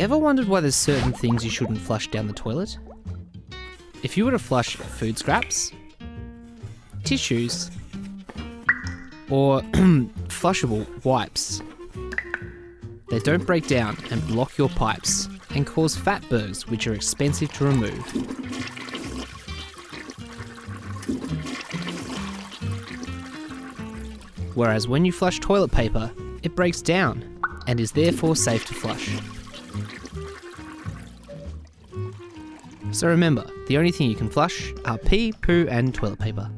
Ever wondered why there's certain things you shouldn't flush down the toilet? If you were to flush food scraps, tissues, or flushable wipes, they don't break down and block your pipes and cause fatbergs which are expensive to remove. Whereas when you flush toilet paper, it breaks down and is therefore safe to flush. So remember, the only thing you can flush are pee, poo, and toilet paper.